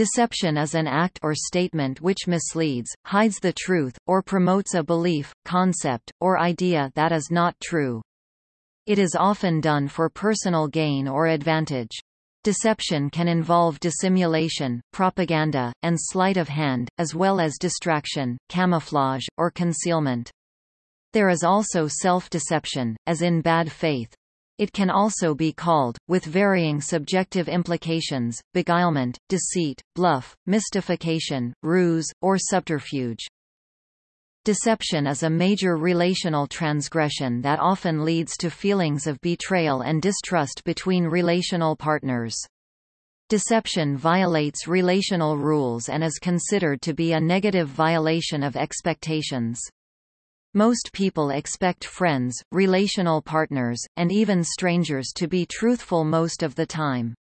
Deception is an act or statement which misleads, hides the truth, or promotes a belief, concept, or idea that is not true. It is often done for personal gain or advantage. Deception can involve dissimulation, propaganda, and sleight of hand, as well as distraction, camouflage, or concealment. There is also self-deception, as in bad faith. It can also be called, with varying subjective implications, beguilement, deceit, bluff, mystification, ruse, or subterfuge. Deception is a major relational transgression that often leads to feelings of betrayal and distrust between relational partners. Deception violates relational rules and is considered to be a negative violation of expectations. Most people expect friends, relational partners, and even strangers to be truthful most of the time.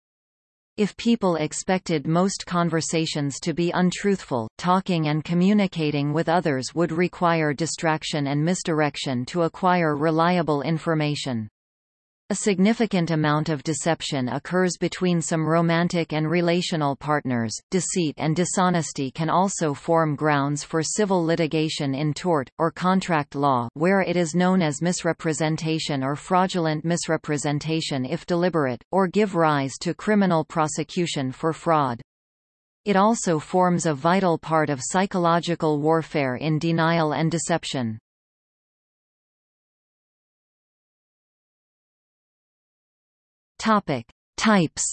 If people expected most conversations to be untruthful, talking and communicating with others would require distraction and misdirection to acquire reliable information. A significant amount of deception occurs between some romantic and relational partners. Deceit and dishonesty can also form grounds for civil litigation in tort, or contract law where it is known as misrepresentation or fraudulent misrepresentation if deliberate, or give rise to criminal prosecution for fraud. It also forms a vital part of psychological warfare in denial and deception. Topic: Types.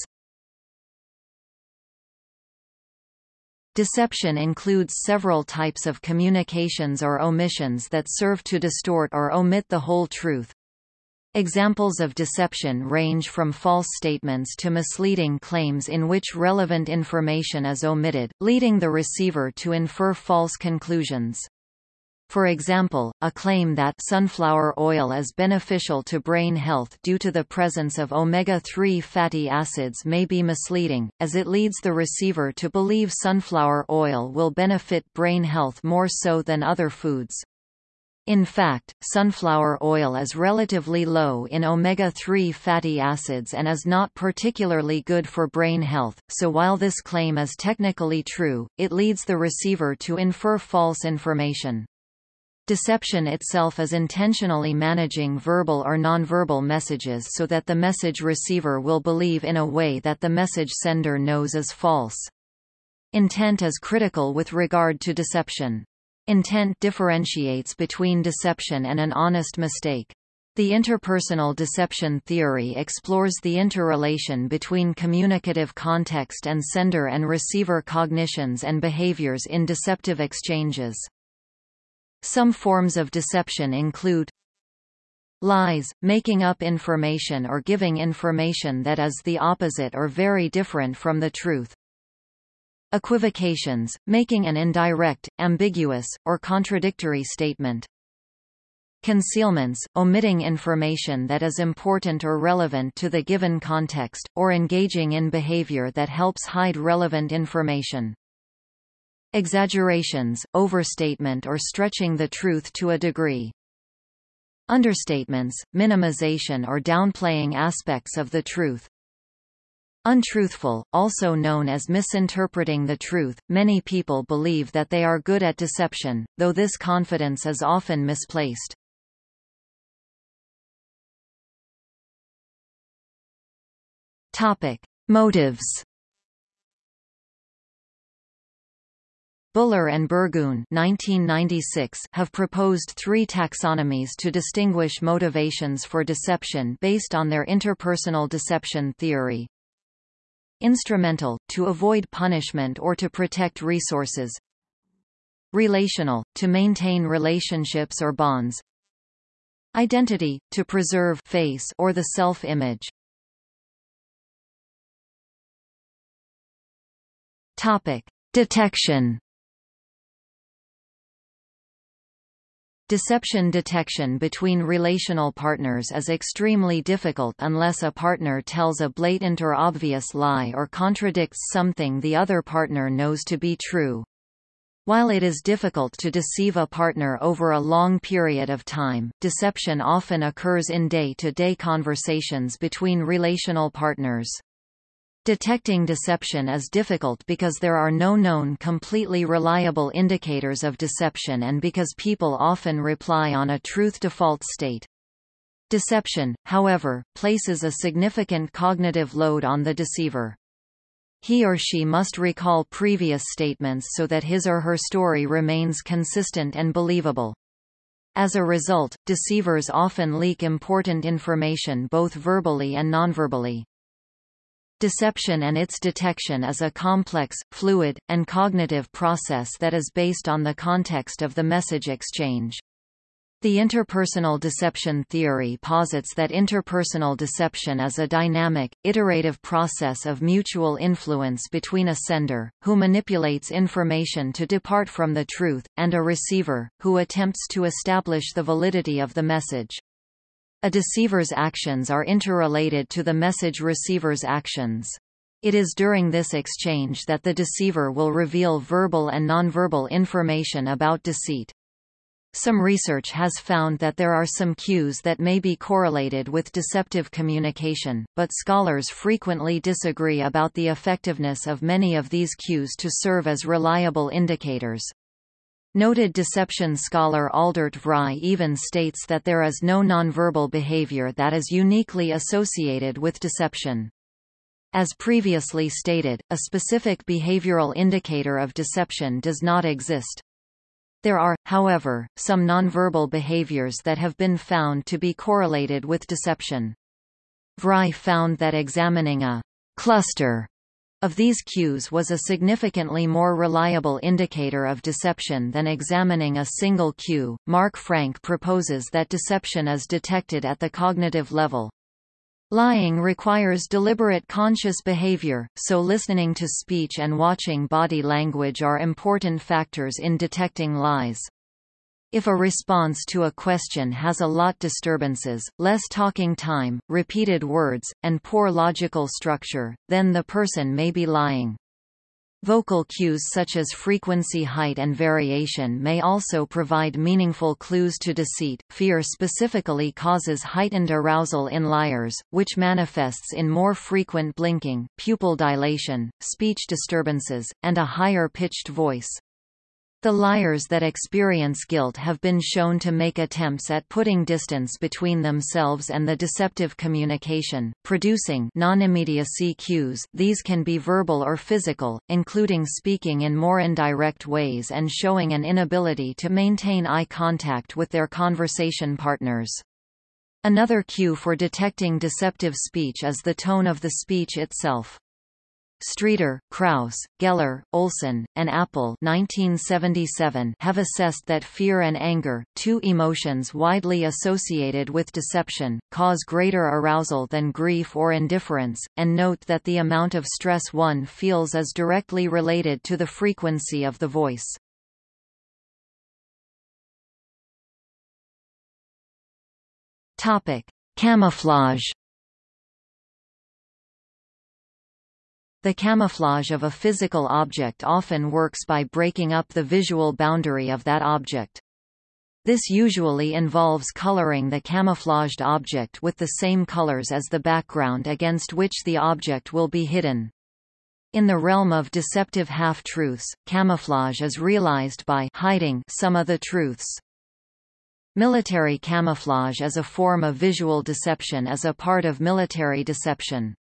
Deception includes several types of communications or omissions that serve to distort or omit the whole truth. Examples of deception range from false statements to misleading claims in which relevant information is omitted, leading the receiver to infer false conclusions. For example, a claim that sunflower oil is beneficial to brain health due to the presence of omega-3 fatty acids may be misleading, as it leads the receiver to believe sunflower oil will benefit brain health more so than other foods. In fact, sunflower oil is relatively low in omega-3 fatty acids and is not particularly good for brain health, so while this claim is technically true, it leads the receiver to infer false information. Deception itself is intentionally managing verbal or nonverbal messages so that the message receiver will believe in a way that the message sender knows is false. Intent is critical with regard to deception. Intent differentiates between deception and an honest mistake. The interpersonal deception theory explores the interrelation between communicative context and sender and receiver cognitions and behaviors in deceptive exchanges. Some forms of deception include lies, making up information or giving information that is the opposite or very different from the truth. Equivocations, making an indirect, ambiguous, or contradictory statement. Concealments, omitting information that is important or relevant to the given context, or engaging in behavior that helps hide relevant information. Exaggerations, overstatement or stretching the truth to a degree. Understatements, minimization or downplaying aspects of the truth. Untruthful, also known as misinterpreting the truth, many people believe that they are good at deception, though this confidence is often misplaced. Topic. Motives Buller and Burgoon 1996 have proposed three taxonomies to distinguish motivations for deception based on their interpersonal deception theory. Instrumental, to avoid punishment or to protect resources. Relational, to maintain relationships or bonds. Identity, to preserve face or the self-image. Topic: Detection Deception detection between relational partners is extremely difficult unless a partner tells a blatant or obvious lie or contradicts something the other partner knows to be true. While it is difficult to deceive a partner over a long period of time, deception often occurs in day-to-day -day conversations between relational partners. Detecting deception is difficult because there are no known completely reliable indicators of deception and because people often rely on a truth default state. Deception, however, places a significant cognitive load on the deceiver. He or she must recall previous statements so that his or her story remains consistent and believable. As a result, deceivers often leak important information both verbally and nonverbally. Deception and its detection is a complex, fluid, and cognitive process that is based on the context of the message exchange. The interpersonal deception theory posits that interpersonal deception is a dynamic, iterative process of mutual influence between a sender, who manipulates information to depart from the truth, and a receiver, who attempts to establish the validity of the message. A deceiver's actions are interrelated to the message receiver's actions. It is during this exchange that the deceiver will reveal verbal and nonverbal information about deceit. Some research has found that there are some cues that may be correlated with deceptive communication, but scholars frequently disagree about the effectiveness of many of these cues to serve as reliable indicators. Noted deception scholar Aldert Vrij even states that there is no nonverbal behavior that is uniquely associated with deception. As previously stated, a specific behavioral indicator of deception does not exist. There are, however, some nonverbal behaviors that have been found to be correlated with deception. Vrij found that examining a cluster of these cues was a significantly more reliable indicator of deception than examining a single cue. Mark Frank proposes that deception is detected at the cognitive level. Lying requires deliberate conscious behavior, so listening to speech and watching body language are important factors in detecting lies. If a response to a question has a lot disturbances, less talking time, repeated words, and poor logical structure, then the person may be lying. Vocal cues such as frequency height and variation may also provide meaningful clues to deceit. Fear specifically causes heightened arousal in liars, which manifests in more frequent blinking, pupil dilation, speech disturbances, and a higher pitched voice. The liars that experience guilt have been shown to make attempts at putting distance between themselves and the deceptive communication, producing non-immediacy cues these can be verbal or physical, including speaking in more indirect ways and showing an inability to maintain eye contact with their conversation partners. Another cue for detecting deceptive speech is the tone of the speech itself. Streeter, Krauss, Geller, Olson, and Apple 1977 have assessed that fear and anger, two emotions widely associated with deception, cause greater arousal than grief or indifference, and note that the amount of stress one feels is directly related to the frequency of the voice. Topic: Camouflage The camouflage of a physical object often works by breaking up the visual boundary of that object. This usually involves coloring the camouflaged object with the same colors as the background against which the object will be hidden. In the realm of deceptive half-truths, camouflage is realized by hiding some of the truths. Military camouflage is a form of visual deception as a part of military deception.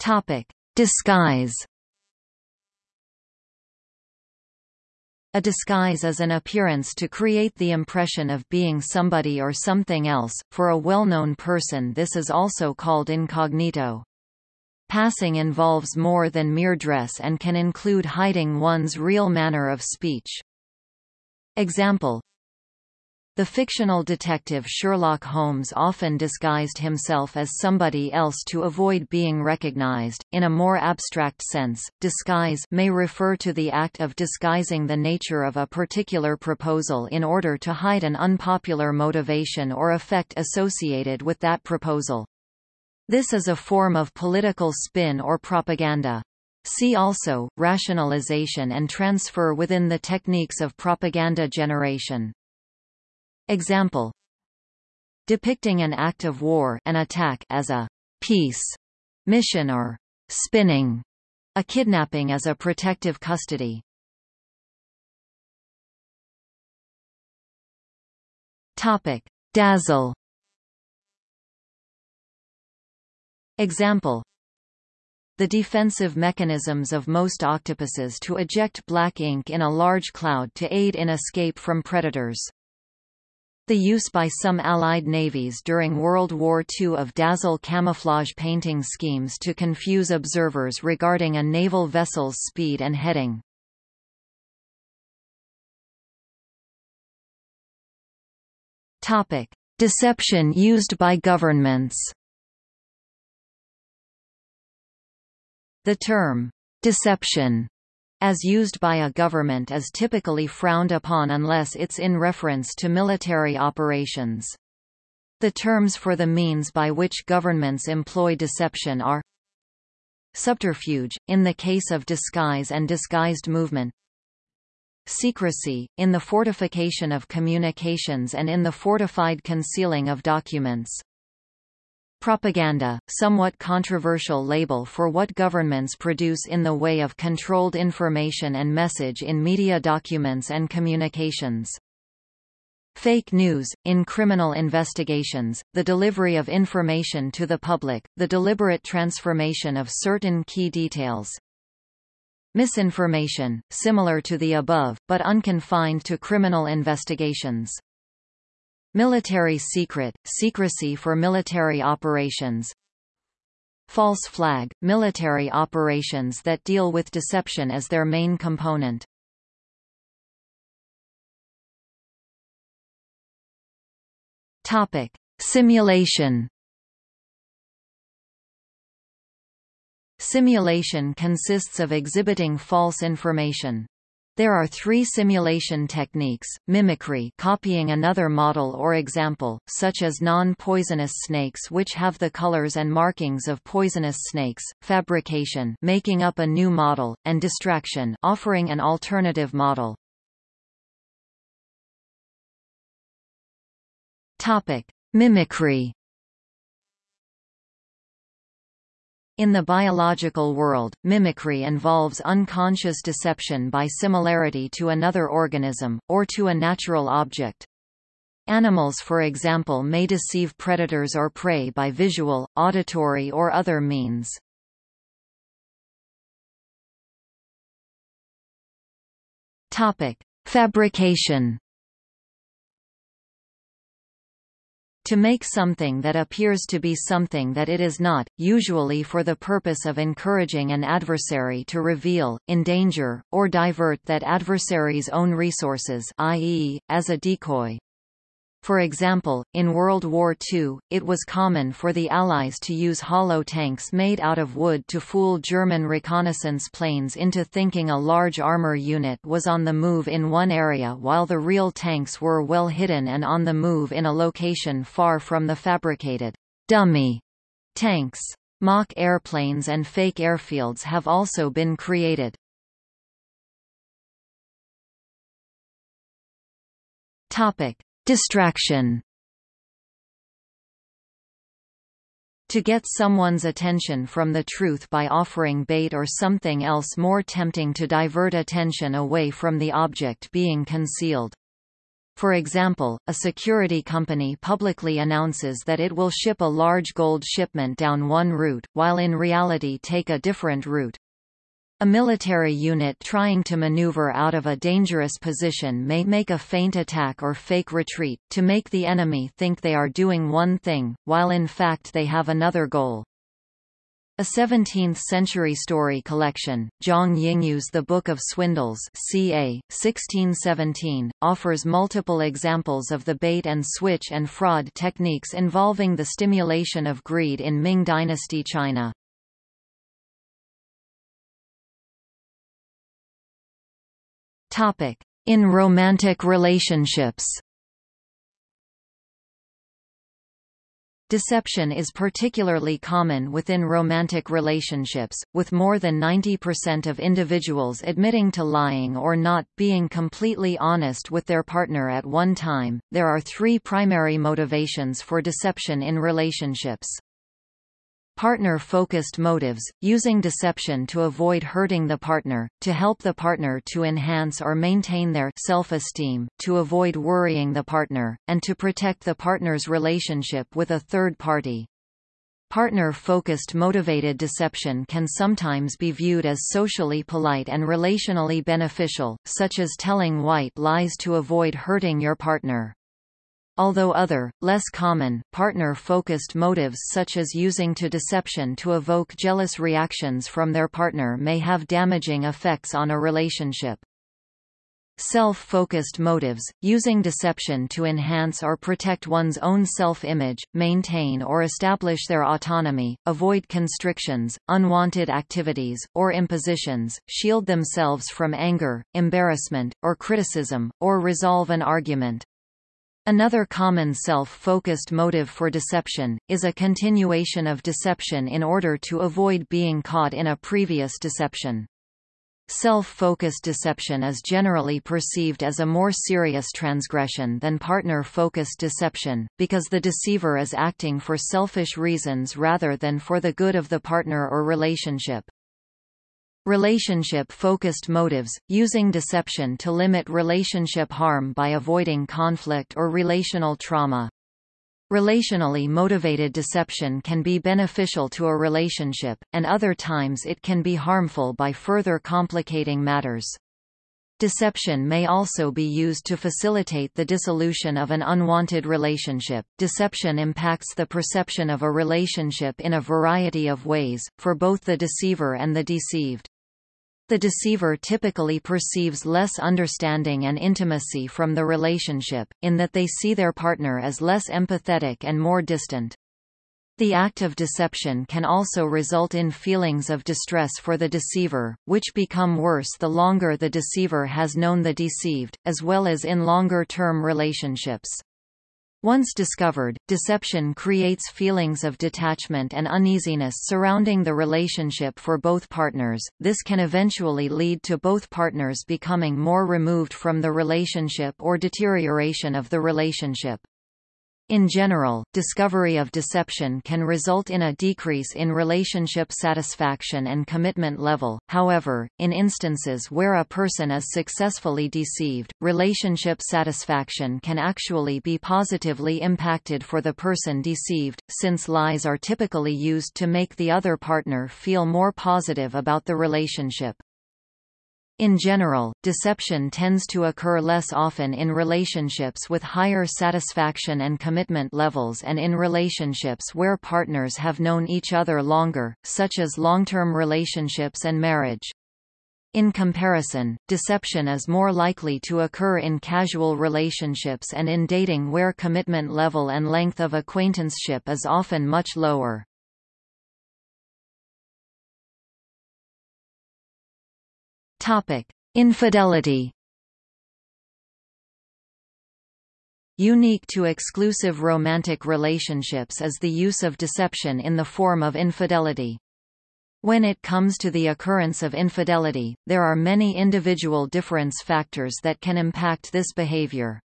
Topic: Disguise. A disguise is an appearance to create the impression of being somebody or something else. For a well-known person this is also called incognito. Passing involves more than mere dress and can include hiding one's real manner of speech. Example the fictional detective Sherlock Holmes often disguised himself as somebody else to avoid being recognized. In a more abstract sense, disguise may refer to the act of disguising the nature of a particular proposal in order to hide an unpopular motivation or effect associated with that proposal. This is a form of political spin or propaganda. See also, rationalization and transfer within the techniques of propaganda generation. Example depicting an act of war an attack as a peace mission or spinning, a kidnapping as a protective custody. Topic: Dazzle. Example the defensive mechanisms of most octopuses to eject black ink in a large cloud to aid in escape from predators. The use by some Allied navies during World War II of dazzle camouflage painting schemes to confuse observers regarding a naval vessel's speed and heading. Topic. Deception used by governments The term, deception, as used by a government is typically frowned upon unless it's in reference to military operations. The terms for the means by which governments employ deception are subterfuge, in the case of disguise and disguised movement secrecy, in the fortification of communications and in the fortified concealing of documents Propaganda, somewhat controversial label for what governments produce in the way of controlled information and message in media documents and communications. Fake news, in criminal investigations, the delivery of information to the public, the deliberate transformation of certain key details. Misinformation, similar to the above, but unconfined to criminal investigations. Military secret, secrecy for military operations False flag, military operations that deal with deception as their main component. Topic: Simulation. Simulation consists of exhibiting false information. There are three simulation techniques, mimicry copying another model or example, such as non-poisonous snakes which have the colors and markings of poisonous snakes, fabrication making up a new model, and distraction offering an alternative model. Topic. Mimicry In the biological world, mimicry involves unconscious deception by similarity to another organism, or to a natural object. Animals for example may deceive predators or prey by visual, auditory or other means. Fabrication To make something that appears to be something that it is not, usually for the purpose of encouraging an adversary to reveal, endanger, or divert that adversary's own resources i.e., as a decoy. For example, in World War II, it was common for the Allies to use hollow tanks made out of wood to fool German reconnaissance planes into thinking a large armor unit was on the move in one area while the real tanks were well hidden and on the move in a location far from the fabricated dummy tanks. Mock airplanes and fake airfields have also been created. Topic: Distraction To get someone's attention from the truth by offering bait or something else more tempting to divert attention away from the object being concealed. For example, a security company publicly announces that it will ship a large gold shipment down one route, while in reality take a different route. A military unit trying to maneuver out of a dangerous position may make a feint attack or fake retreat, to make the enemy think they are doing one thing, while in fact they have another goal. A 17th-century story collection, Zhang Yingyu's The Book of Swindles ca. 1617, offers multiple examples of the bait-and-switch and fraud techniques involving the stimulation of greed in Ming Dynasty China. In romantic relationships Deception is particularly common within romantic relationships, with more than 90% of individuals admitting to lying or not being completely honest with their partner at one time. There are three primary motivations for deception in relationships. Partner-focused motives, using deception to avoid hurting the partner, to help the partner to enhance or maintain their self-esteem, to avoid worrying the partner, and to protect the partner's relationship with a third party. Partner-focused motivated deception can sometimes be viewed as socially polite and relationally beneficial, such as telling white lies to avoid hurting your partner. Although other, less common, partner-focused motives such as using to deception to evoke jealous reactions from their partner may have damaging effects on a relationship. Self-focused motives, using deception to enhance or protect one's own self-image, maintain or establish their autonomy, avoid constrictions, unwanted activities, or impositions, shield themselves from anger, embarrassment, or criticism, or resolve an argument. Another common self-focused motive for deception, is a continuation of deception in order to avoid being caught in a previous deception. Self-focused deception is generally perceived as a more serious transgression than partner-focused deception, because the deceiver is acting for selfish reasons rather than for the good of the partner or relationship. Relationship-focused motives, using deception to limit relationship harm by avoiding conflict or relational trauma. Relationally motivated deception can be beneficial to a relationship, and other times it can be harmful by further complicating matters. Deception may also be used to facilitate the dissolution of an unwanted relationship. Deception impacts the perception of a relationship in a variety of ways, for both the deceiver and the deceived. The deceiver typically perceives less understanding and intimacy from the relationship, in that they see their partner as less empathetic and more distant. The act of deception can also result in feelings of distress for the deceiver, which become worse the longer the deceiver has known the deceived, as well as in longer-term relationships. Once discovered, deception creates feelings of detachment and uneasiness surrounding the relationship for both partners. This can eventually lead to both partners becoming more removed from the relationship or deterioration of the relationship. In general, discovery of deception can result in a decrease in relationship satisfaction and commitment level, however, in instances where a person is successfully deceived, relationship satisfaction can actually be positively impacted for the person deceived, since lies are typically used to make the other partner feel more positive about the relationship. In general, deception tends to occur less often in relationships with higher satisfaction and commitment levels and in relationships where partners have known each other longer, such as long-term relationships and marriage. In comparison, deception is more likely to occur in casual relationships and in dating where commitment level and length of acquaintanceship is often much lower. Topic: Infidelity. Unique to exclusive romantic relationships is the use of deception in the form of infidelity. When it comes to the occurrence of infidelity, there are many individual difference factors that can impact this behavior.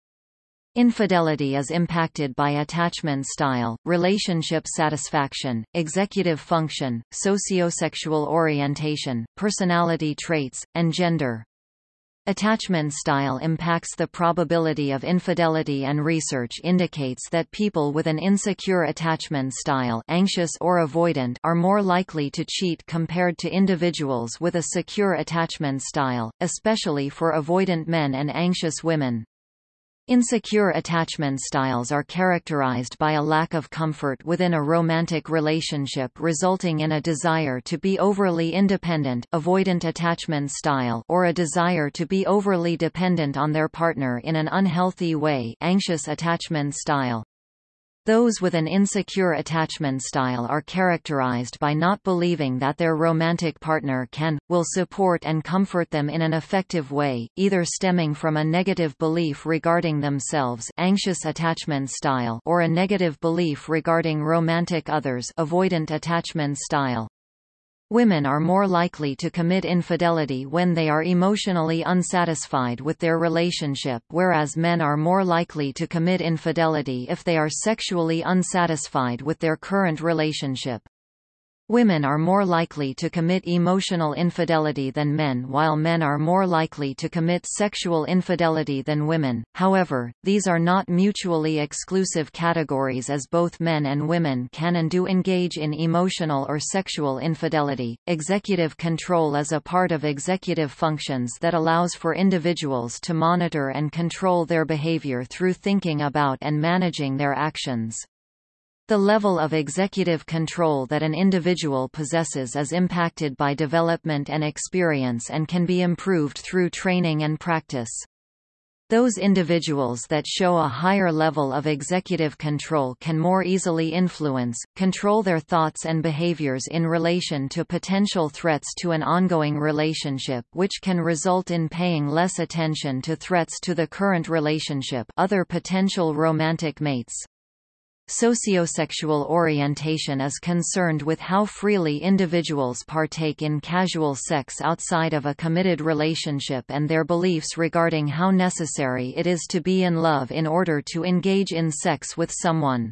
Infidelity is impacted by attachment style, relationship satisfaction, executive function, sociosexual orientation, personality traits, and gender. Attachment style impacts the probability of infidelity and research indicates that people with an insecure attachment style anxious or avoidant are more likely to cheat compared to individuals with a secure attachment style, especially for avoidant men and anxious women. Insecure attachment styles are characterized by a lack of comfort within a romantic relationship resulting in a desire to be overly independent avoidant attachment style or a desire to be overly dependent on their partner in an unhealthy way anxious attachment style. Those with an insecure attachment style are characterized by not believing that their romantic partner can, will support and comfort them in an effective way, either stemming from a negative belief regarding themselves anxious attachment style or a negative belief regarding romantic others avoidant attachment style. Women are more likely to commit infidelity when they are emotionally unsatisfied with their relationship whereas men are more likely to commit infidelity if they are sexually unsatisfied with their current relationship. Women are more likely to commit emotional infidelity than men while men are more likely to commit sexual infidelity than women. However, these are not mutually exclusive categories as both men and women can and do engage in emotional or sexual infidelity. Executive control is a part of executive functions that allows for individuals to monitor and control their behavior through thinking about and managing their actions. The level of executive control that an individual possesses is impacted by development and experience and can be improved through training and practice. Those individuals that show a higher level of executive control can more easily influence, control their thoughts and behaviors in relation to potential threats to an ongoing relationship which can result in paying less attention to threats to the current relationship other potential romantic mates. Sociosexual orientation is concerned with how freely individuals partake in casual sex outside of a committed relationship and their beliefs regarding how necessary it is to be in love in order to engage in sex with someone.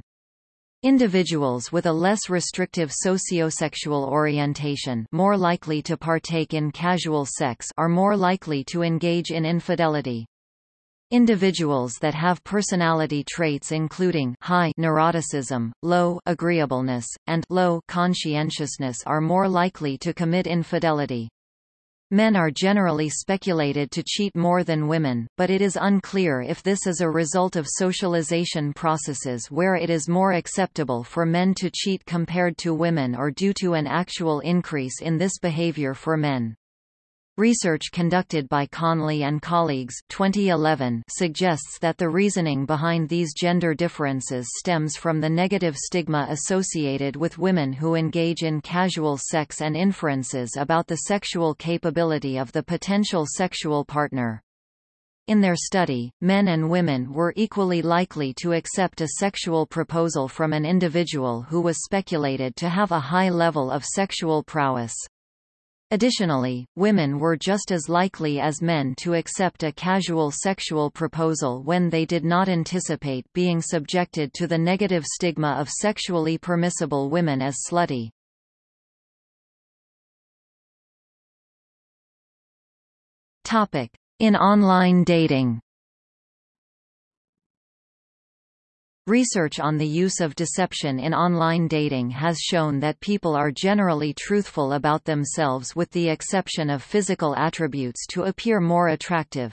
Individuals with a less restrictive sociosexual orientation more likely to partake in casual sex are more likely to engage in infidelity. Individuals that have personality traits including high neuroticism, low agreeableness, and low conscientiousness are more likely to commit infidelity. Men are generally speculated to cheat more than women, but it is unclear if this is a result of socialization processes where it is more acceptable for men to cheat compared to women or due to an actual increase in this behavior for men. Research conducted by Conley and colleagues 2011 suggests that the reasoning behind these gender differences stems from the negative stigma associated with women who engage in casual sex and inferences about the sexual capability of the potential sexual partner. In their study, men and women were equally likely to accept a sexual proposal from an individual who was speculated to have a high level of sexual prowess. Additionally, women were just as likely as men to accept a casual sexual proposal when they did not anticipate being subjected to the negative stigma of sexually permissible women as slutty. In online dating Research on the use of deception in online dating has shown that people are generally truthful about themselves with the exception of physical attributes to appear more attractive.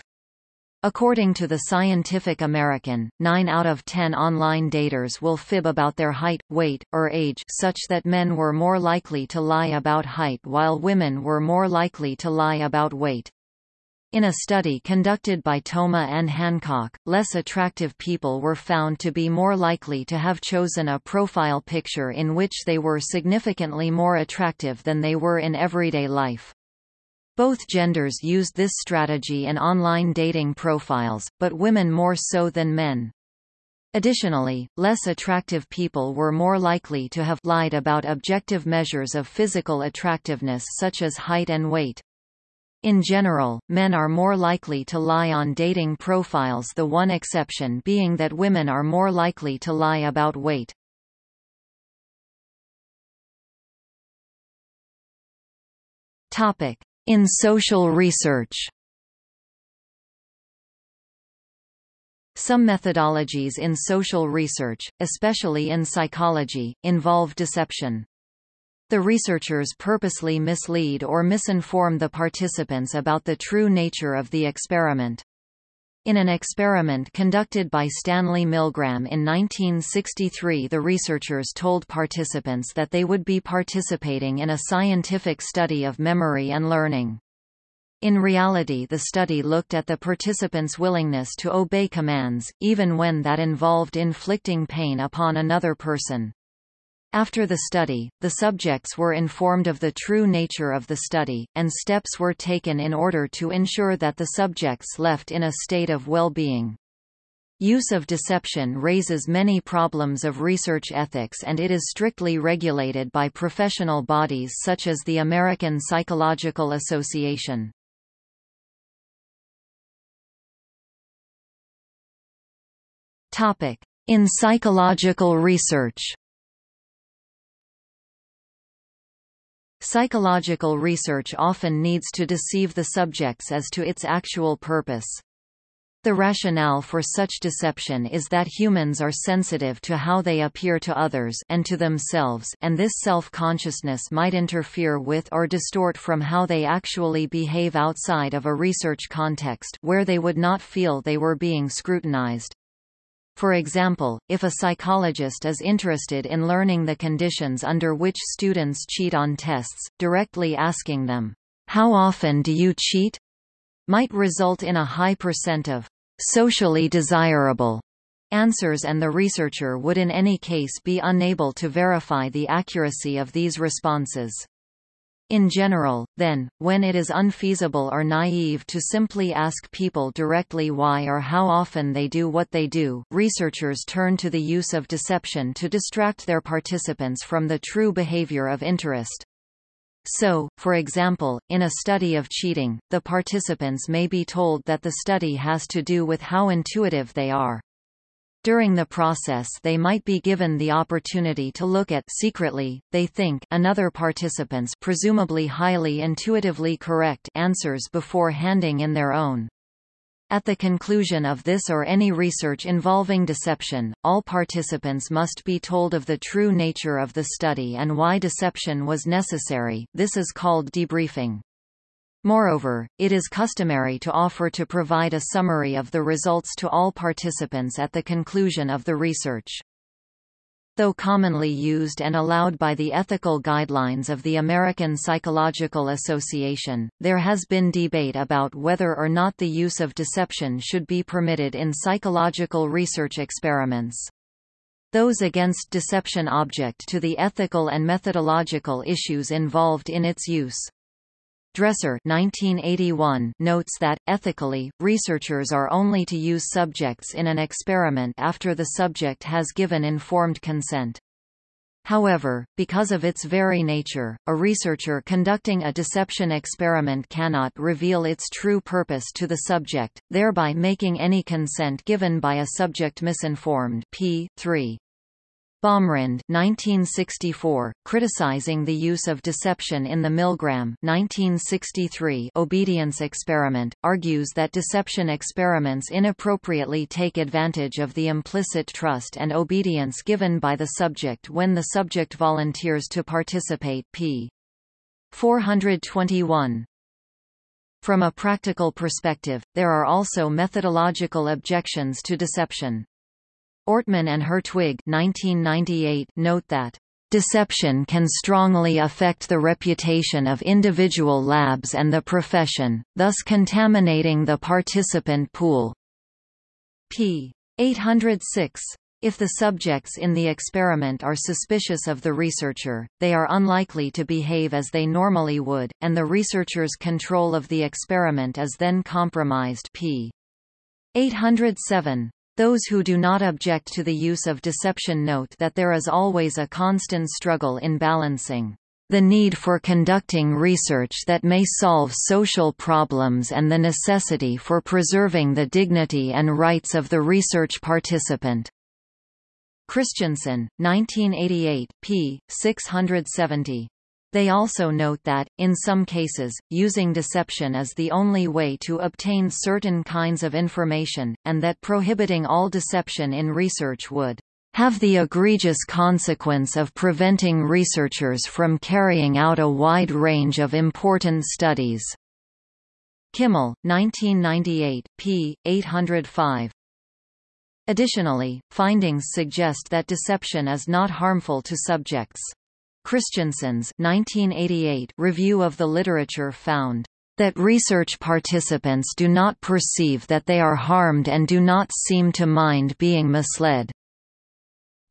According to the Scientific American, 9 out of 10 online daters will fib about their height, weight, or age such that men were more likely to lie about height while women were more likely to lie about weight. In a study conducted by Toma and Hancock, less attractive people were found to be more likely to have chosen a profile picture in which they were significantly more attractive than they were in everyday life. Both genders used this strategy in online dating profiles, but women more so than men. Additionally, less attractive people were more likely to have lied about objective measures of physical attractiveness such as height and weight. In general, men are more likely to lie on dating profiles the one exception being that women are more likely to lie about weight. In social research Some methodologies in social research, especially in psychology, involve deception. The researchers purposely mislead or misinform the participants about the true nature of the experiment. In an experiment conducted by Stanley Milgram in 1963 the researchers told participants that they would be participating in a scientific study of memory and learning. In reality the study looked at the participants' willingness to obey commands, even when that involved inflicting pain upon another person. After the study, the subjects were informed of the true nature of the study, and steps were taken in order to ensure that the subjects left in a state of well-being. Use of deception raises many problems of research ethics and it is strictly regulated by professional bodies such as the American Psychological Association. In psychological research Psychological research often needs to deceive the subjects as to its actual purpose. The rationale for such deception is that humans are sensitive to how they appear to others and to themselves and this self-consciousness might interfere with or distort from how they actually behave outside of a research context where they would not feel they were being scrutinized. For example, if a psychologist is interested in learning the conditions under which students cheat on tests, directly asking them, "'How often do you cheat?' might result in a high percent of "'socially desirable' answers and the researcher would in any case be unable to verify the accuracy of these responses. In general, then, when it is unfeasible or naive to simply ask people directly why or how often they do what they do, researchers turn to the use of deception to distract their participants from the true behavior of interest. So, for example, in a study of cheating, the participants may be told that the study has to do with how intuitive they are. During the process they might be given the opportunity to look at secretly, they think another participant's presumably highly intuitively correct answers before handing in their own. At the conclusion of this or any research involving deception, all participants must be told of the true nature of the study and why deception was necessary this is called debriefing. Moreover, it is customary to offer to provide a summary of the results to all participants at the conclusion of the research. Though commonly used and allowed by the ethical guidelines of the American Psychological Association, there has been debate about whether or not the use of deception should be permitted in psychological research experiments. Those against deception object to the ethical and methodological issues involved in its use. Dresser 1981 notes that, ethically, researchers are only to use subjects in an experiment after the subject has given informed consent. However, because of its very nature, a researcher conducting a deception experiment cannot reveal its true purpose to the subject, thereby making any consent given by a subject misinformed p. 3. Baumrind 1964, criticizing the use of deception in the Milgram 1963 obedience experiment, argues that deception experiments inappropriately take advantage of the implicit trust and obedience given by the subject when the subject volunteers to participate p. 421. From a practical perspective, there are also methodological objections to deception. Ortmann and Hertwig 1998 note that Deception can strongly affect the reputation of individual labs and the profession, thus contaminating the participant pool. p. 806. If the subjects in the experiment are suspicious of the researcher, they are unlikely to behave as they normally would, and the researcher's control of the experiment is then compromised p. 807. Those who do not object to the use of deception note that there is always a constant struggle in balancing the need for conducting research that may solve social problems and the necessity for preserving the dignity and rights of the research participant. Christensen, 1988, p. 670. They also note that, in some cases, using deception is the only way to obtain certain kinds of information, and that prohibiting all deception in research would have the egregious consequence of preventing researchers from carrying out a wide range of important studies. Kimmel, 1998, p. 805. Additionally, findings suggest that deception is not harmful to subjects. Christensen's 1988 review of the literature found that research participants do not perceive that they are harmed and do not seem to mind being misled.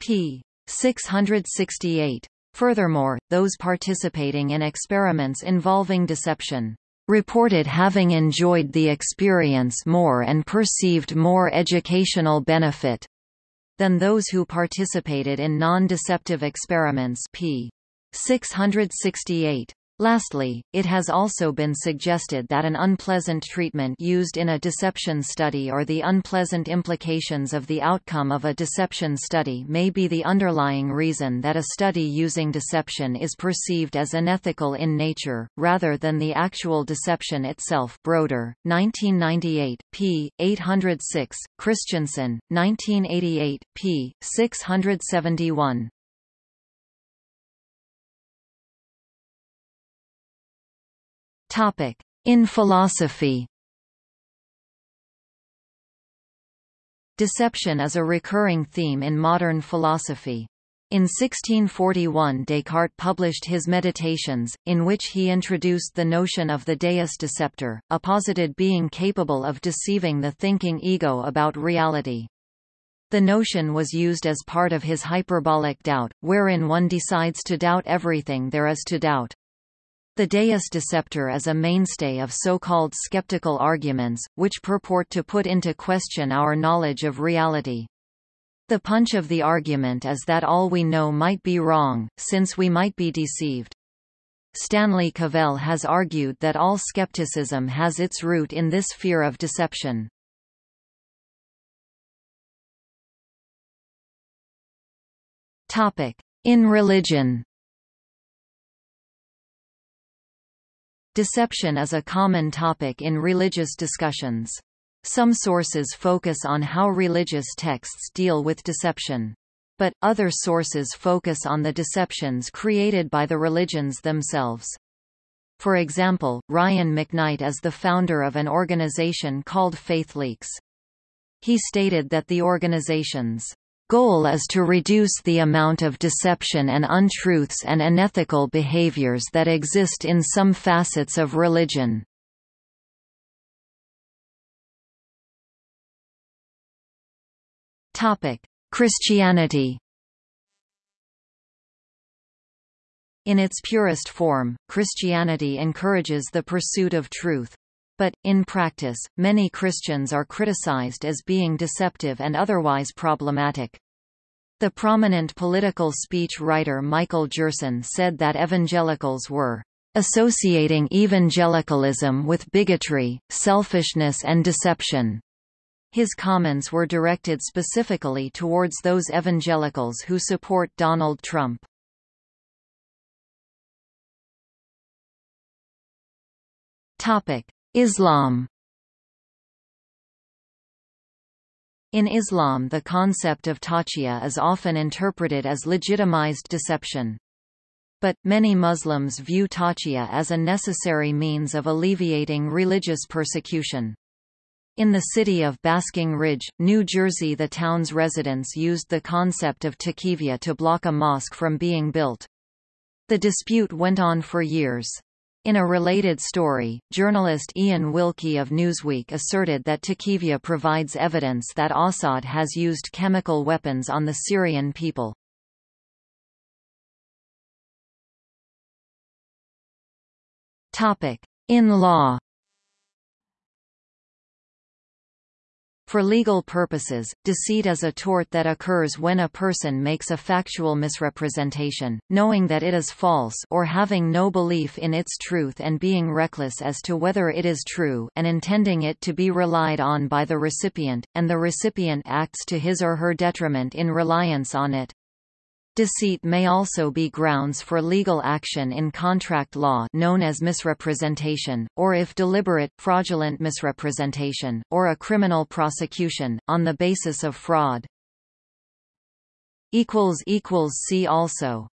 p. 668. Furthermore, those participating in experiments involving deception reported having enjoyed the experience more and perceived more educational benefit than those who participated in non-deceptive experiments p. 668. Lastly, it has also been suggested that an unpleasant treatment used in a deception study or the unpleasant implications of the outcome of a deception study may be the underlying reason that a study using deception is perceived as unethical in nature, rather than the actual deception itself Broder, 1998, p. 806, Christensen, 1988, p. 671. In philosophy Deception is a recurring theme in modern philosophy. In 1641 Descartes published his Meditations, in which he introduced the notion of the deus deceptor, a posited being capable of deceiving the thinking ego about reality. The notion was used as part of his hyperbolic doubt, wherein one decides to doubt everything there is to doubt. The deus deceptor is a mainstay of so-called skeptical arguments, which purport to put into question our knowledge of reality. The punch of the argument is that all we know might be wrong, since we might be deceived. Stanley Cavell has argued that all skepticism has its root in this fear of deception. In religion Deception is a common topic in religious discussions. Some sources focus on how religious texts deal with deception. But, other sources focus on the deceptions created by the religions themselves. For example, Ryan McKnight is the founder of an organization called FaithLeaks. He stated that the organization's goal is to reduce the amount of deception and untruths and unethical behaviors that exist in some facets of religion. Christianity In its purest form, Christianity encourages the pursuit of truth, but, in practice, many Christians are criticized as being deceptive and otherwise problematic. The prominent political speech writer Michael Gerson said that evangelicals were associating evangelicalism with bigotry, selfishness and deception. His comments were directed specifically towards those evangelicals who support Donald Trump. Topic: Islam In Islam the concept of taqiyya is often interpreted as legitimized deception. But, many Muslims view taqiyya as a necessary means of alleviating religious persecution. In the city of Basking Ridge, New Jersey the town's residents used the concept of taqiyya to block a mosque from being built. The dispute went on for years. In a related story, journalist Ian Wilkie of Newsweek asserted that Taqiyya provides evidence that Assad has used chemical weapons on the Syrian people. In law For legal purposes, deceit is a tort that occurs when a person makes a factual misrepresentation, knowing that it is false or having no belief in its truth and being reckless as to whether it is true and intending it to be relied on by the recipient, and the recipient acts to his or her detriment in reliance on it. Deceit may also be grounds for legal action in contract law known as misrepresentation, or if deliberate, fraudulent misrepresentation, or a criminal prosecution, on the basis of fraud. See also